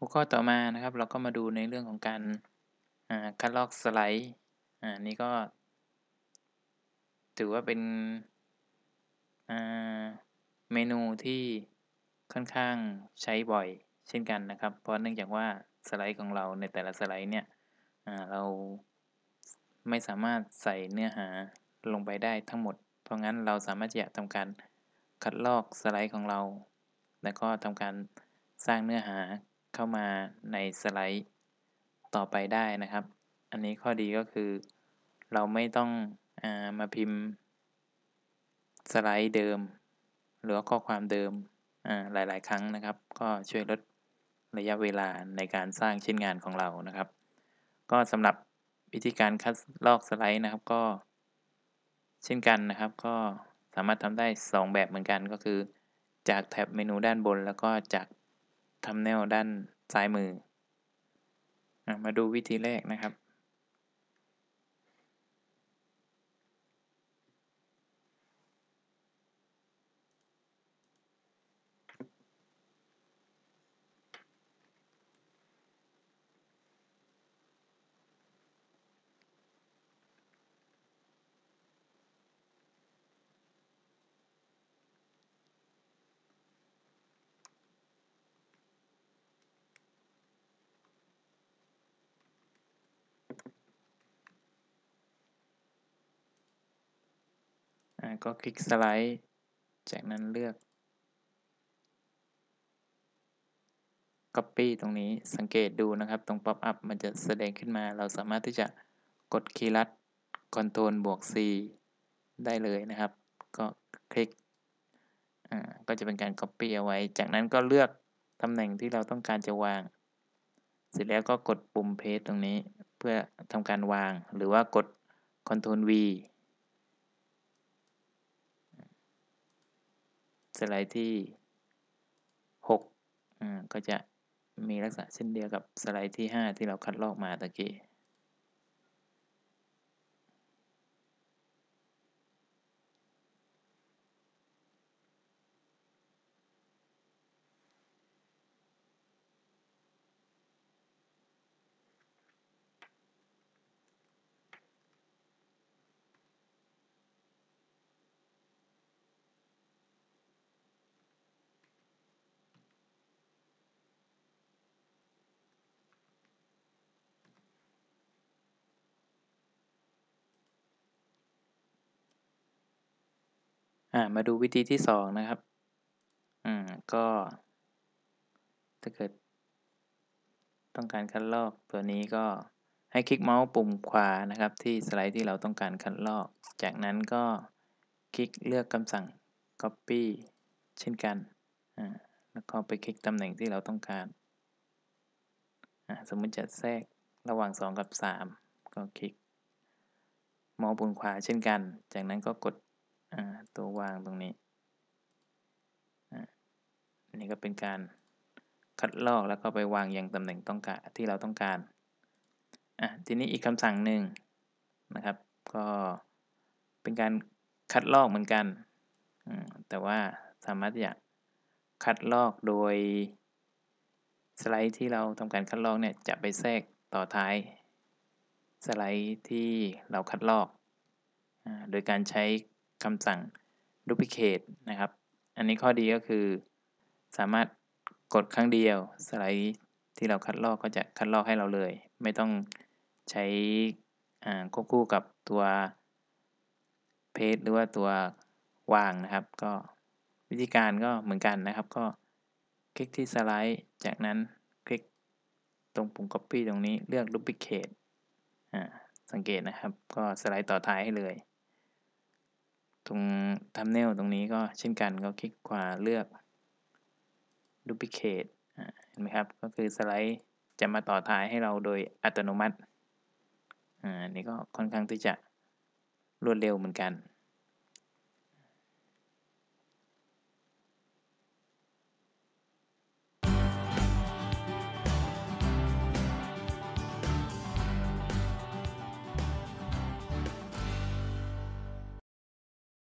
หัวข้อต่อมานะครับ เราก็มาดูในเรื่องของการคัดลอกสไลด์อ่านี่ก็ ถือว่าเป็นเมนูที่ค่อนข้างใช้บ่อยเช่นกันนะครับ เพราะเนื่องจากว่าสไลด์ของเราในแต่ละสไลด์เนี่ยเราไม่สามารถใส่เนื้อหาลงไปได้ทั้งหมด เพราะงั้นเราสามารถจะทำการคัดลอกสไลด์ของเรา แล้วก็ทำการสร้างเนื้อหา เข้ามาในสไลด์ต่อไปได้นะครับ อันนี้ข้อดีก็คือ เราไม่ต้องอมาพิมพ์ สไลด์เดิม หรือข้อความเดิมหลาย ๆ ครั้งนะครับ ก็ช่วยลดระยะเวลาในการสร้างชิ้นงานของเรานะครับ ก็สำหรับวิธีการคัดลอกสไลด์นะครับก็เช่นกันนะครับ ก็สามารถทำได้ 2 แบบเหมือนกันก็คือ จากแท็บเมนูด้านบน แล้วก็จากทำแนวด้าน ซ้ายมือ มาดูวิธีแรกนะครับ ก็คลิกสไลด์ จากนั้นเลือก Copy ตรงนี้สังเกตดูนะครับ ตรง Pop up มันจะแสดงขึ้นมา เราสามารถที่จะกดคีย์ลัด Ctrl บวก C ได้เลยนะครับ ก็คลิกอ่าก็จะเป็นการ Copy เอาไว้ จากนั้นก็เลือกตำแหน่งที่เราต้องการจะวาง เสร็จแล้วก็กดปุ่ม Paste ตรงนี้ เพื่อทำการวาง หรือว่ากด Ctrl V สไลด์ที่6อ่าก็จะมีลักษณะเช่นเดียวกับสไลด์ที่ 5 ที่เราคัดลอกมาตะกี้ามาดูวิธีที่สองนะครับอืมก็ถ้าเกิด ต้องการคัดลอกตัวนี้ก็ให้คลิกเมาส์ปุ่มขวานะครับ ที่สไลด์ที่เราต้องการคัดลอก จากนั้นก็คลิกเลือกคำสั่ง copy เช่นกันอ่าแล้วก็ไปคลิกตำแหน่งที่เราต้องการอ่าสมมติจะแทรกระหว่าง 2 กับ 3 ก็คลิกเมาส์ปุ่มขวาเช่นกัน จากนั้นก็กด ตัววางตรงนี้อันนี้ก็เป็นการคัดลอกแล้วก็ไปวางอย่างตำแหน่งต้องการที่เราต้องการอะทีนี้อีกคำสั่งหนึ่งนะครับ ก็เป็นการคัดลอกเหมือนกัน แต่ว่าสามารถจะคัดลอกโดยสไลด์ที่เราทำการคัดลอกเนี่ยจะไปแทรกต่อท้าย สไลด์ที่เราคัดลอก โดยการใช้ คำสั่ง duplicate นะครับ อันนี้ข้อดีก็คือ สามารถกดครั้งเดียว สไลด์ที่เราคัดลอกก็จะคัดลอกให้เราเลย ไม่ต้องใช้ควบคู่กับตัวเพจหรือว่าตัววางนะครับ ก็วิธีการก็เหมือนกันนะครับ ก็คลิกที่สไลด์ จากนั้นคลิกตรงปุ่ม copy ตรงนี้เลือก duplicate สังเกตนะครับ ก็สไลด์ต่อท้ายให้เลย ตรงทัมเนลตรงนี้ก็เช่นกันก็คลิกขวาเลือก duplicate เห็นไหมครับ ก็คือสไลด์จะมาต่อท้ายให้เราโดยอัตโนมัติ อ่า นี่ก็ค่อนข้างที่จะรวดเร็วเหมือนกัน